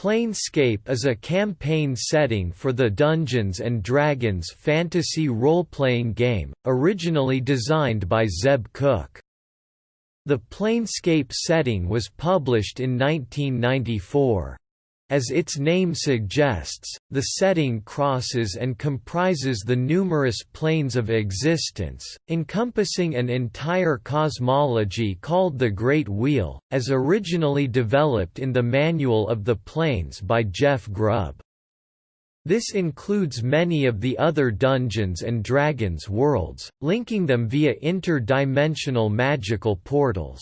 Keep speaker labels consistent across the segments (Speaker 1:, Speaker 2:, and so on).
Speaker 1: Planescape is a campaign setting for the Dungeons & Dragons fantasy role-playing game, originally designed by Zeb Cook. The Planescape setting was published in 1994. As its name suggests, the setting crosses and comprises the numerous planes of existence, encompassing an entire cosmology called the Great Wheel, as originally developed in the Manual of the Planes by Jeff Grubb. This includes many of the other Dungeons & Dragons worlds, linking them via interdimensional magical portals.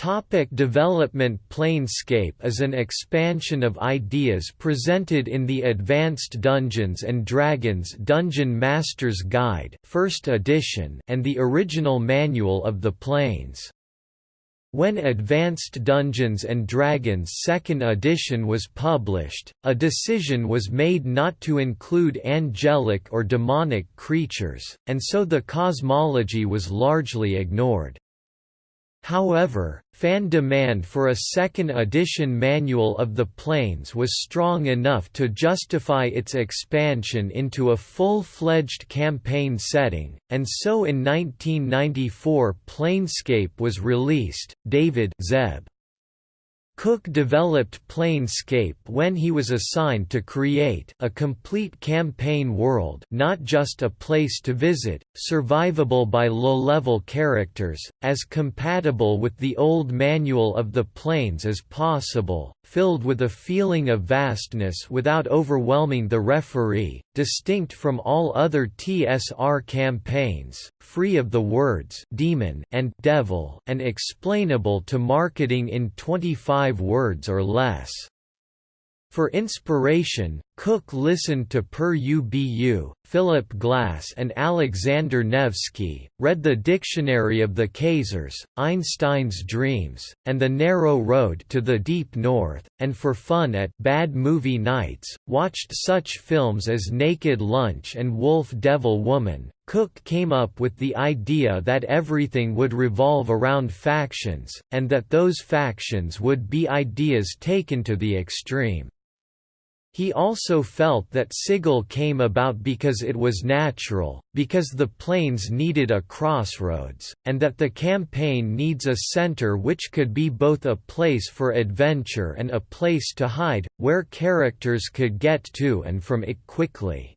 Speaker 1: Topic development Planescape is an expansion of ideas presented in the Advanced Dungeons & Dragons Dungeon Master's Guide 1st edition and the original Manual of the Planes. When Advanced Dungeons & Dragons 2nd edition was published, a decision was made not to include angelic or demonic creatures, and so the cosmology was largely ignored. However, fan demand for a second edition manual of the planes was strong enough to justify its expansion into a full-fledged campaign setting, and so in 1994 Planescape was released. David Zeb Cook developed Planescape when he was assigned to create a complete campaign world not just a place to visit, survivable by low-level characters, as compatible with the old manual of the planes as possible, filled with a feeling of vastness without overwhelming the referee, distinct from all other TSR campaigns, free of the words demon and devil and explainable to marketing in 25 words or less. For inspiration, Cook listened to Pere Ubu, Philip Glass and Alexander Nevsky, read the Dictionary of the Khazars, Einstein's Dreams, and The Narrow Road to the Deep North, and for fun at Bad Movie Nights, watched such films as Naked Lunch and Wolf Devil Woman. Cook came up with the idea that everything would revolve around factions, and that those factions would be ideas taken to the extreme. He also felt that Sigil came about because it was natural, because the planes needed a crossroads, and that the campaign needs a center which could be both a place for adventure and a place to hide, where characters could get to and from it quickly.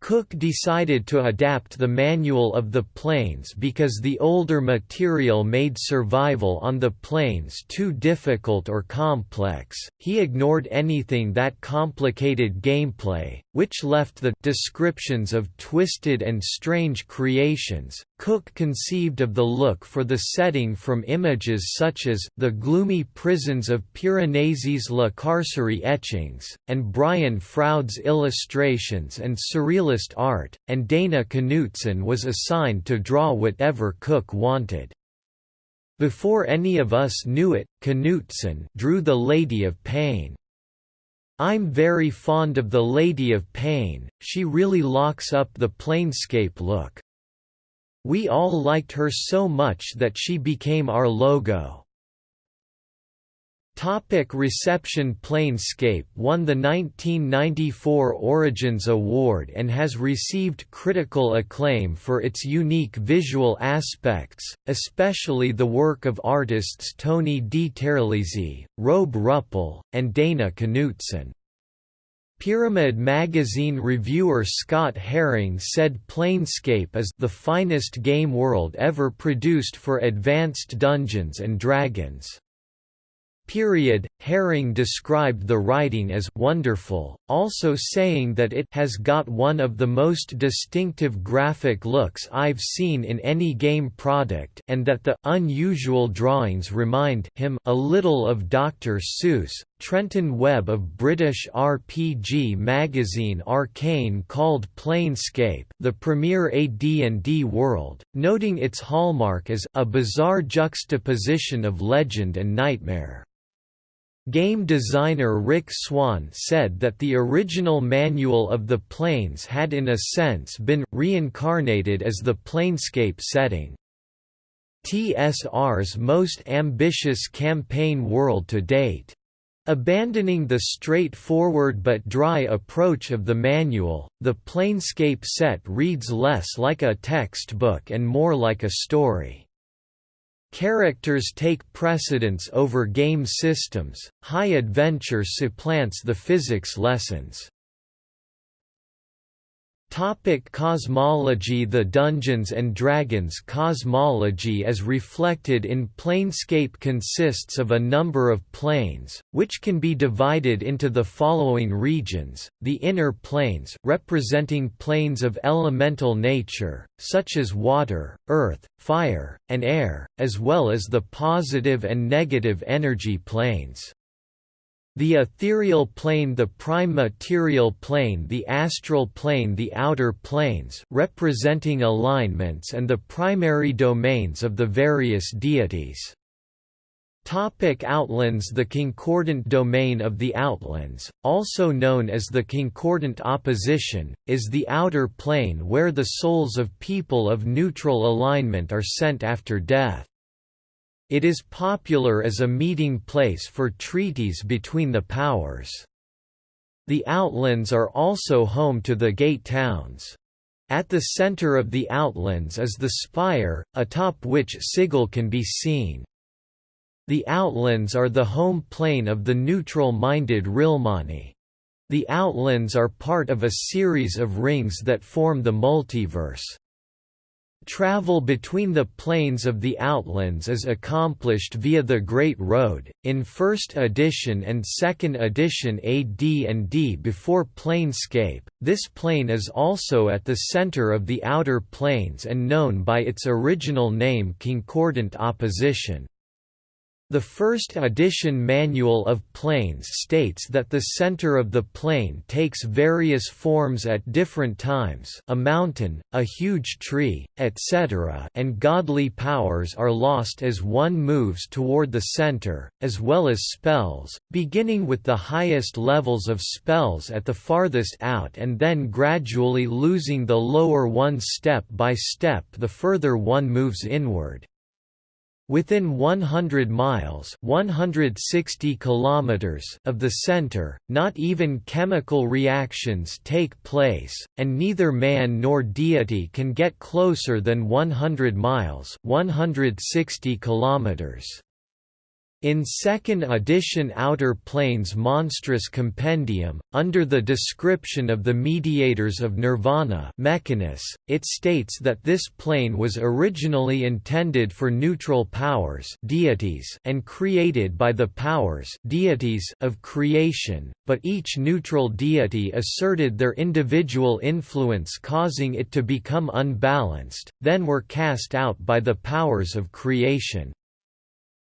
Speaker 1: Cook decided to adapt the manual of the planes because the older material made survival on the planes too difficult or complex. He ignored anything that complicated gameplay, which left the descriptions of twisted and strange creations. Cook conceived of the look for the setting from images such as the gloomy prisons of Piranesi's La Carcerie etchings, and Brian Froud's illustrations and surreal realist art, and Dana Knutson was assigned to draw whatever Cook wanted. Before any of us knew it, Knutson drew The Lady of Pain. I'm very fond of The Lady of Pain, she really locks up the planescape look. We all liked her so much that she became our logo. Topic reception Planescape won the 1994 Origins Award and has received critical acclaim for its unique visual aspects, especially the work of artists Tony DiTerlizzi, Rob Ruppel, and Dana Knutson. Pyramid magazine reviewer Scott Herring said Planescape is the finest game world ever produced for Advanced Dungeons & Dragons period. Herring described the writing as wonderful, also saying that it has got one of the most distinctive graphic looks I've seen in any game product and that the unusual drawings remind him a little of Dr. Seuss. Trenton Webb of British RPG magazine Arcane called Planescape the premier AD&D world, noting its hallmark as a bizarre juxtaposition of legend and nightmare. Game designer Rick Swan said that the original manual of the planes had in a sense been, reincarnated as the planescape setting. TSR's most ambitious campaign world to date. Abandoning the straightforward but dry approach of the manual, the Planescape set reads less like a textbook and more like a story. Characters take precedence over game systems, high adventure supplants the physics lessons. Topic cosmology The Dungeons & Dragons cosmology as reflected in Planescape consists of a number of planes, which can be divided into the following regions, the inner planes representing planes of elemental nature, such as water, earth, fire, and air, as well as the positive and negative energy planes. The ethereal plane the prime material plane the astral plane the outer planes representing alignments and the primary domains of the various deities. Topic outlands The concordant domain of the outlands, also known as the concordant opposition, is the outer plane where the souls of people of neutral alignment are sent after death. It is popular as a meeting place for treaties between the powers. The outlands are also home to the gate towns. At the center of the outlands is the spire, atop which Sigil can be seen. The outlands are the home plane of the neutral-minded Rilmani. The outlands are part of a series of rings that form the multiverse. Travel between the planes of the Outlands is accomplished via the Great Road. In first edition and second edition AD&D before Planescape, this plane is also at the center of the Outer Planes and known by its original name Concordant Opposition. The first edition manual of planes states that the center of the plane takes various forms at different times a mountain, a huge tree, etc. and godly powers are lost as one moves toward the center, as well as spells, beginning with the highest levels of spells at the farthest out and then gradually losing the lower one step by step the further one moves inward. Within 100 miles 160 kilometers of the center, not even chemical reactions take place, and neither man nor deity can get closer than 100 miles 160 kilometers. In second edition Outer Planes Monstrous Compendium, under the description of the mediators of Nirvana Mechanus, it states that this plane was originally intended for neutral powers deities and created by the powers deities of creation, but each neutral deity asserted their individual influence causing it to become unbalanced, then were cast out by the powers of creation.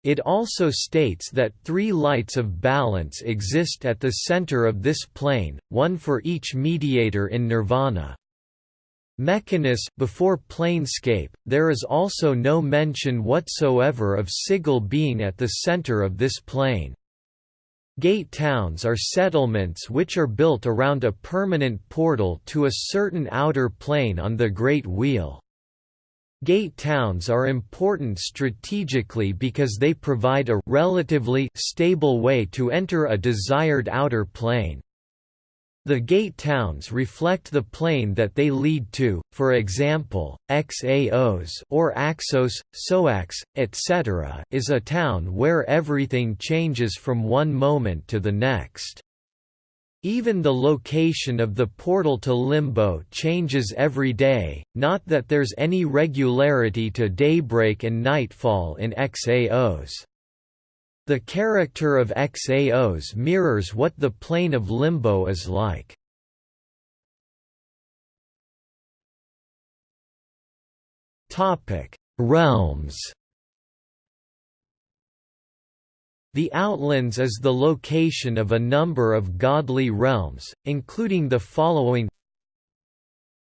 Speaker 1: It also states that three lights of balance exist at the center of this plane, one for each mediator in nirvana. Mechanus before Planescape, there is also no mention whatsoever of Sigil being at the center of this plane. Gate towns are settlements which are built around a permanent portal to a certain outer plane on the Great Wheel. Gate towns are important strategically because they provide a relatively stable way to enter a desired outer plane. The gate towns reflect the plane that they lead to, for example, Xaos or Axos, Soax, etc. is a town where everything changes from one moment to the next. Even the location of the portal to Limbo changes every day, not that there's any regularity to daybreak and nightfall in Xaos. The character of Xaos mirrors what the plane of Limbo is like. Realms The Outlands is the location of a number of godly realms, including the following.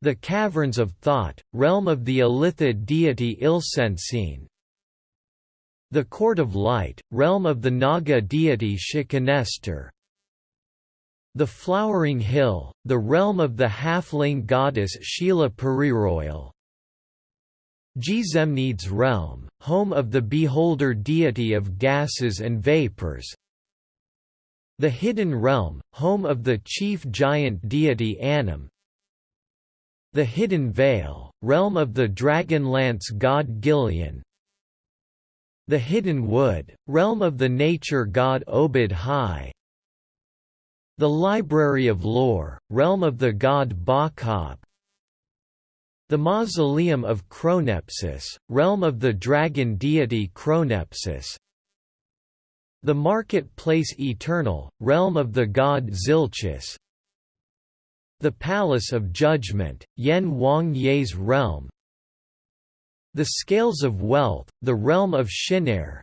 Speaker 1: The Caverns of Thought, realm of the Illithid deity Ilsensine. The Court of Light, realm of the Naga deity Shekinester The Flowering Hill, the realm of the halfling goddess Sheela Peryroyl Gzemnid's realm, home of the beholder deity of gases and vapors. The hidden realm, home of the chief giant deity Annam. The hidden vale, realm of the dragon-lance god Gilean. The hidden wood, realm of the nature god Obad-Hai. The library of lore, realm of the god Bakab. The mausoleum of Chronepsis, realm of the dragon deity Chronepsis The marketplace eternal, realm of the god Zilchus. The palace of judgment, Yen Wang Ye's realm. The scales of wealth, the realm of Shinare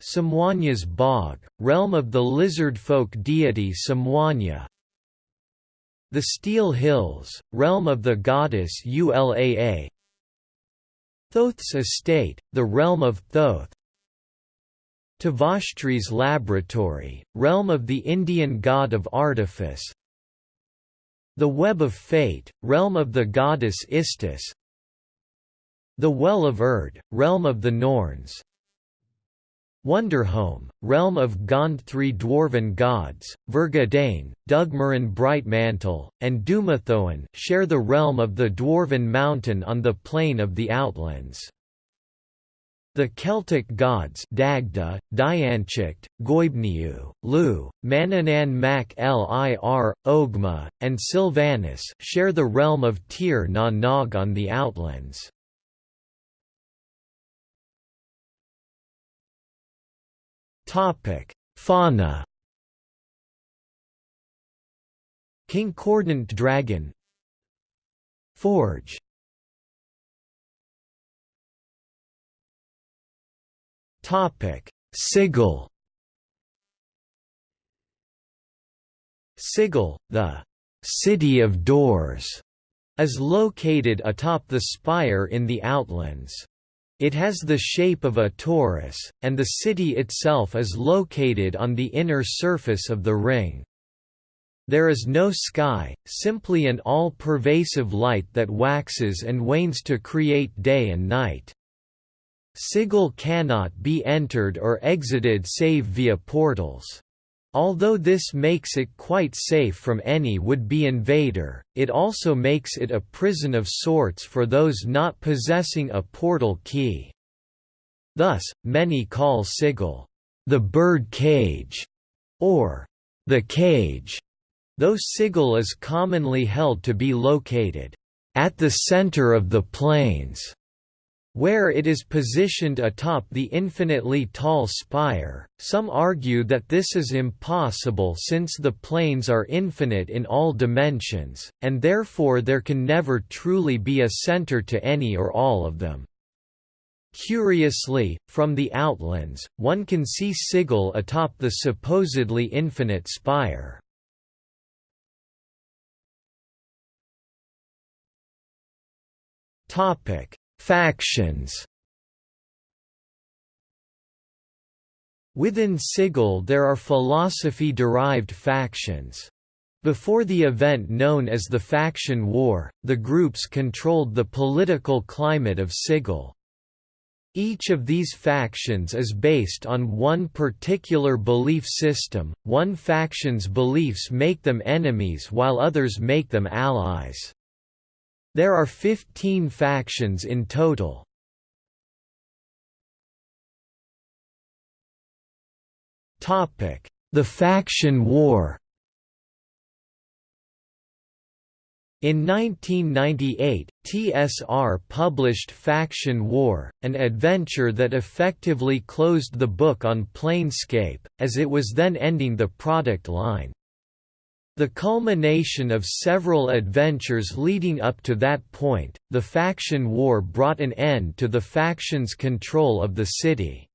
Speaker 1: Semuanya's bog, realm of the lizard folk deity Semuanya the Steel Hills, realm of the goddess Ulaa. Thoth's estate, the realm of Thoth. Tavashtri's laboratory, realm of the Indian god of artifice. The web of fate, realm of the goddess Istus. The well of Erd, realm of the Norns Wonderhome, realm of Gond three dwarven gods, Vergadain, Dugmaren Brightmantle, and Dumathoin share the realm of the Dwarven Mountain on the plane of the Outlands. The Celtic gods Dagda, Dian Cecht, Goibniu, Lugh, Manannan mac Lir, Ogma, and Silvanus share the realm of Tir na Nog on the Outlands. Topic: Fauna. Concordant dragon. Forge. Topic: Sigil. Sigil, the city of doors, is located atop the spire in the Outlands. It has the shape of a torus, and the city itself is located on the inner surface of the ring. There is no sky, simply an all-pervasive light that waxes and wanes to create day and night. Sigil cannot be entered or exited save via portals. Although this makes it quite safe from any would-be invader, it also makes it a prison of sorts for those not possessing a portal key. Thus, many call Sigil, the bird cage, or the cage, though Sigil is commonly held to be located at the center of the planes where it is positioned atop the infinitely tall spire, some argue that this is impossible since the planes are infinite in all dimensions, and therefore there can never truly be a center to any or all of them. Curiously, from the outlands, one can see Sigil atop the supposedly infinite spire. Topic Factions Within Sigil there are philosophy-derived factions. Before the event known as the Faction War, the groups controlled the political climate of Sigil. Each of these factions is based on one particular belief system, one faction's beliefs make them enemies while others make them allies. There are 15 factions in total. The faction war In 1998, TSR published Faction War, an adventure that effectively closed the book on Planescape, as it was then ending the product line. The culmination of several adventures leading up to that point, the faction war brought an end to the faction's control of the city.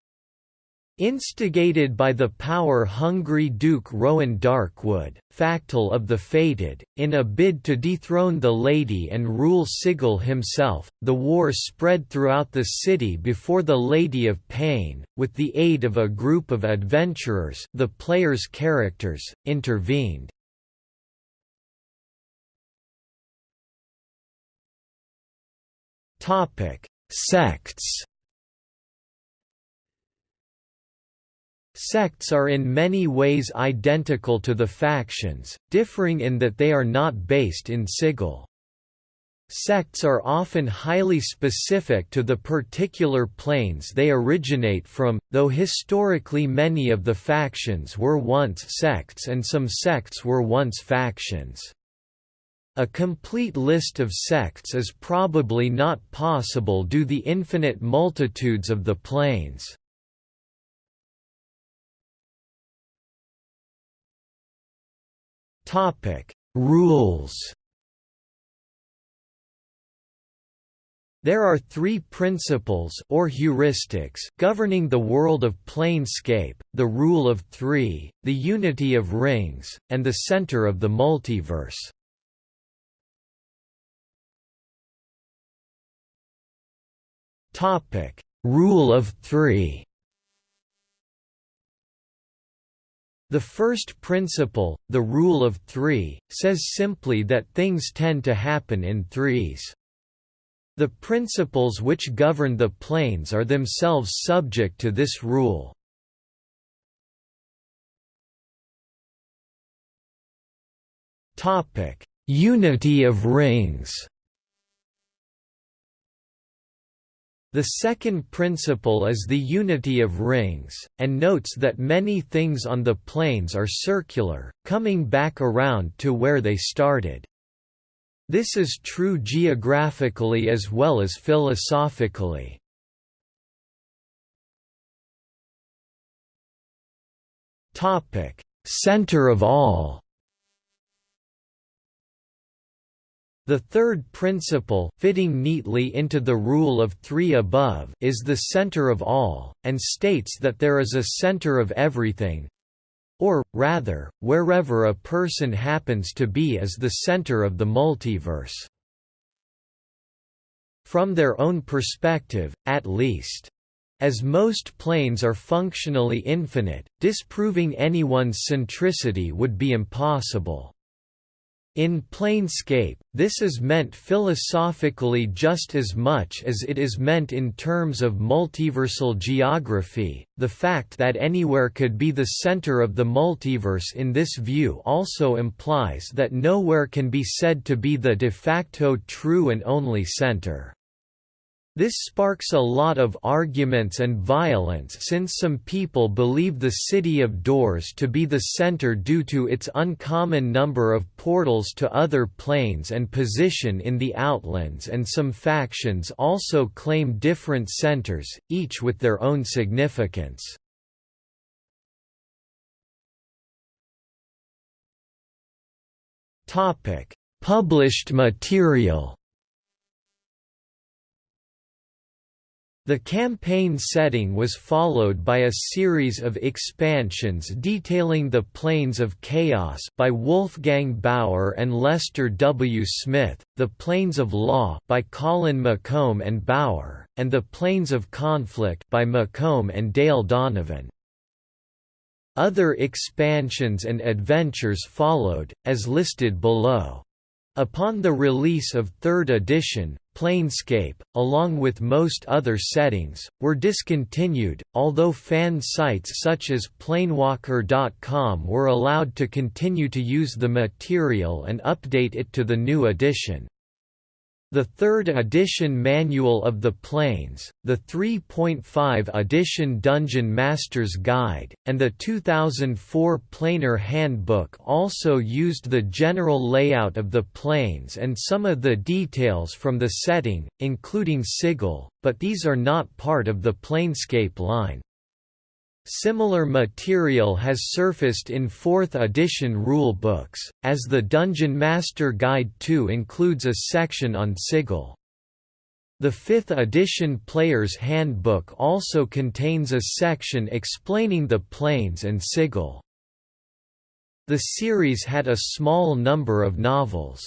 Speaker 1: Instigated by the power-hungry Duke Rowan Darkwood, Factol of the Fated, in a bid to dethrone the Lady and rule Sigil himself, the war spread throughout the city before the Lady of Pain, with the aid of a group of adventurers the player's characters, intervened. Sects Sects are in many ways identical to the factions, differing in that they are not based in sigil. Sects are often highly specific to the particular planes they originate from, though historically many of the factions were once sects and some sects were once factions. A complete list of sects is probably not possible due to the infinite multitudes of the planes. Topic: Rules. There are three principles or heuristics governing the world of planescape, the rule of three, the unity of rings, and the center of the multiverse. Rule of three The first principle, the rule of three, says simply that things tend to happen in threes. The principles which govern the planes are themselves subject to this rule. Topic: Unity of rings The second principle is the unity of rings, and notes that many things on the planes are circular, coming back around to where they started. This is true geographically as well as philosophically. Center of all The third principle fitting neatly into the rule of three above is the center of all, and states that there is a center of everything—or, rather, wherever a person happens to be is the center of the multiverse. From their own perspective, at least. As most planes are functionally infinite, disproving anyone's centricity would be impossible. In Planescape, this is meant philosophically just as much as it is meant in terms of multiversal geography. The fact that anywhere could be the center of the multiverse in this view also implies that nowhere can be said to be the de facto true and only center. This sparks a lot of arguments and violence since some people believe the City of Doors to be the center due to its uncommon number of portals to other planes and position in the Outlands and some factions also claim different centers, each with their own significance. Published material The campaign setting was followed by a series of expansions detailing the Planes of Chaos by Wolfgang Baur and Lester W. Smith, The Planes of Law by Colin McComb and Baur, and The Planes of Conflict by McComb and Dale Donovan. Other expansions and adventures followed, as listed below. Upon the release of third edition, Planescape, along with most other settings, were discontinued, although fan sites such as Planewalker.com were allowed to continue to use the material and update it to the new edition. The third edition Manual of the Planes, the 3.5 edition Dungeon Master's Guide, and the 2004 Planar Handbook also used the general layout of the planes and some of the details from the setting, including sigil, but these are not part of the Planescape line. Similar material has surfaced in 4th edition rule books, as the Dungeon Master Guide 2 includes a section on sigil. The 5th edition Player's Handbook also contains a section explaining the planes and sigil. The series had a small number of novels.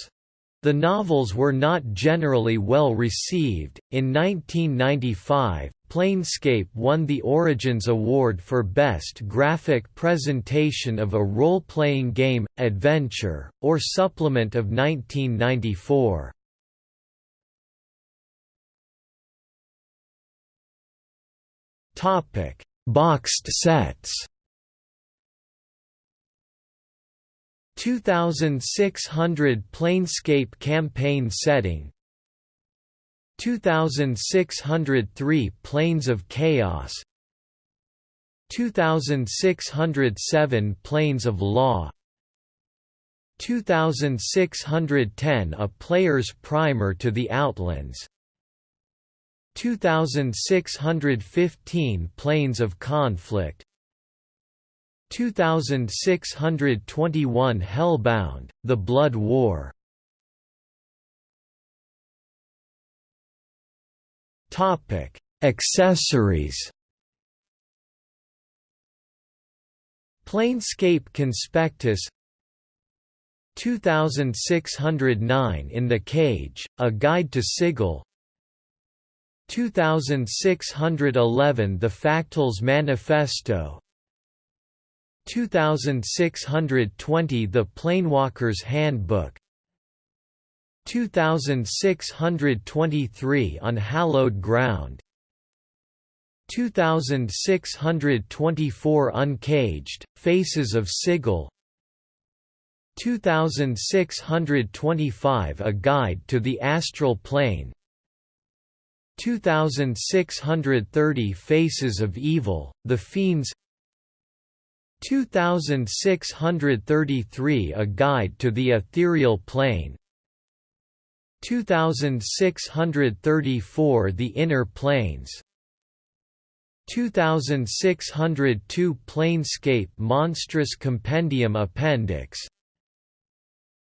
Speaker 1: The novels were not generally well received. In 1995, Planescape won the Origins Award for Best Graphic Presentation of a Role Playing Game, Adventure, or Supplement of 1994. Boxed sets 2600 Planescape campaign setting. 2603 Planes of Chaos. 2607 Planes of Law. 2610 A Player's Primer to the Outlands. 2615 Planes of Conflict 2621 Hellbound, The Blood War. Accessories. Planescape Conspectus. 2609 In the Cage, A Guide to Sigil. 2611 The Factols Manifesto 2620 The Planewalker's Handbook. 2623 On Hallowed Ground. 2624 Uncaged, Faces of Sigil. 2625 A Guide to the Astral Plane. 2630 Faces of Evil, The Fiends 2633 A Guide to the Ethereal Plane. 2634 The Inner Planes. 2602 Planescape Monstrous Compendium Appendix.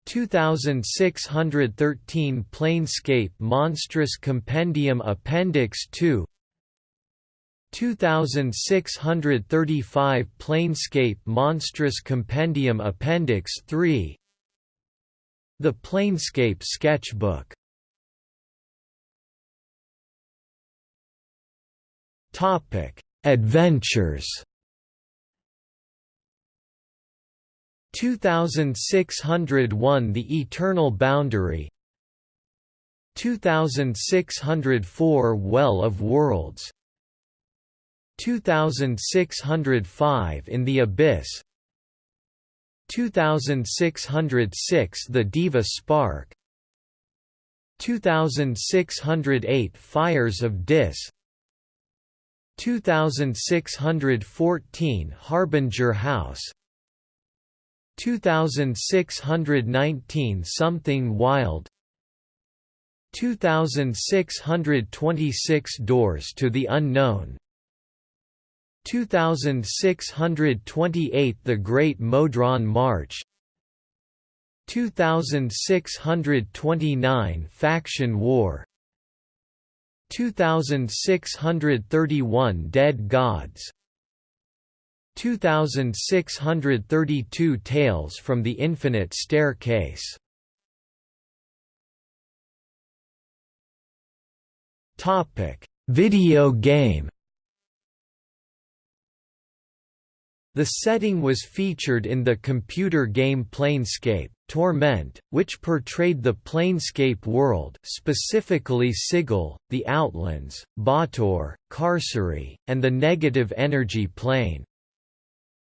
Speaker 1: 2613 Planescape Monstrous Compendium Appendix 2 2635 Planescape Monstrous Compendium Appendix 3 The Planescape Sketchbook. Topic: Adventures. 2601 The Eternal Boundary. 2604 Well of Worlds 2605 In the Abyss. 2606 The Diva Spark. 2608 Fires of Dis. 2614 Harbinger House. 2619 Something Wild. 2626 Doors to the Unknown 2628 The Great Modron March. 2629 Faction War. 2631 Dead Gods. 2632 Tales from the Infinite Staircase. Video game The setting was featured in the computer game Planescape, Torment, which portrayed the Planescape world specifically Sigil, the Outlands, Baator, Carceri, and the negative energy plane.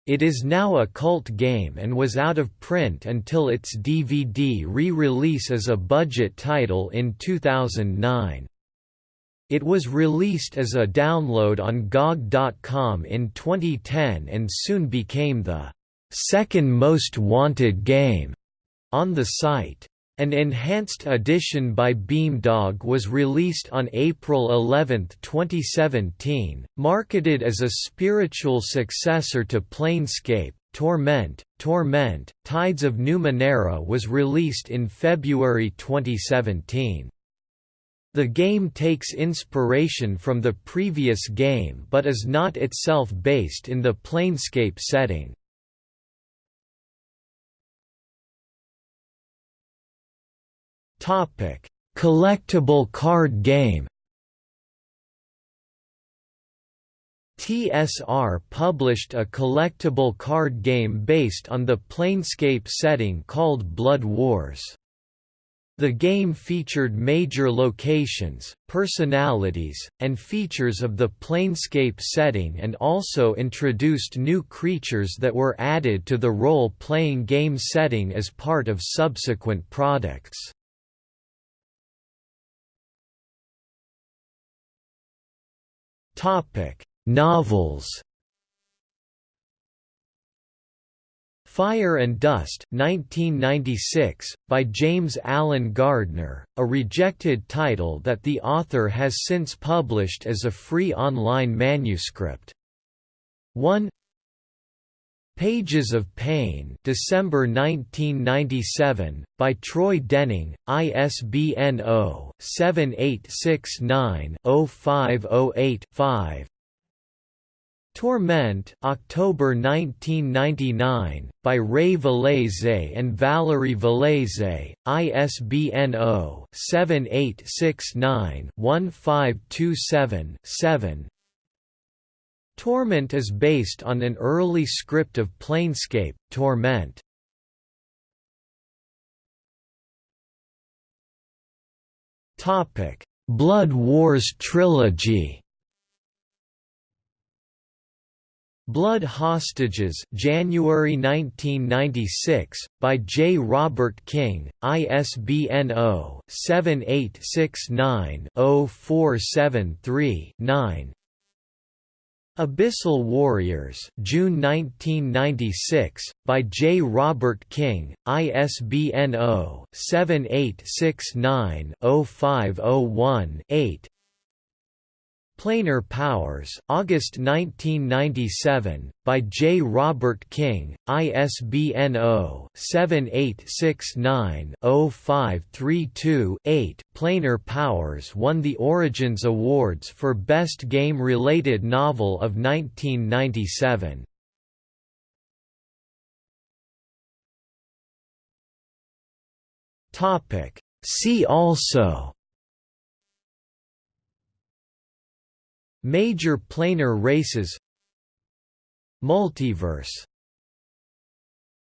Speaker 1: It is now a cult game and was out of print until its DVD re-release as a budget title in 2009. It was released as a download on GOG.com in 2010 and soon became the second most wanted game on the site. An enhanced edition by Beamdog was released on April 11, 2017, marketed as a spiritual successor to Planescape. Torment, Torment, Tides of Numenera was released in February 2017. The game takes inspiration from the previous game but is not itself based in the Planescape setting. Collectible card game TSR published a collectible card game based on the Planescape setting called Blood Wars. The game featured major locations, personalities, and features of the Planescape setting and also introduced new creatures that were added to the role-playing game setting as part of subsequent products. Novels Fire and Dust 1996, by James Alan Gardner, a rejected title that the author has since published as a free online manuscript. 1 Pages of Pain December 1997, by Troy Denning, ISBN 0-7869-0508-5 Torment October 1999, by Ray Vallese and Valerie Vallese, ISBN 0-7869-1527-7 Torment is based on an early script of Planescape, Torment. Blood Wars Trilogy Blood Hostages January 1996, by J. Robert King, ISBN 0-7869-0473-9 Abyssal Warriors June 1996, by J. Robert King, ISBN 0-7869-0501-8 Planar Powers August 1997, by J. Robert King, ISBN 0-7869-0532-8 Planar Powers won the Origins Awards for Best Game-Related Novel of 1997. See also Major planar races. Multiverse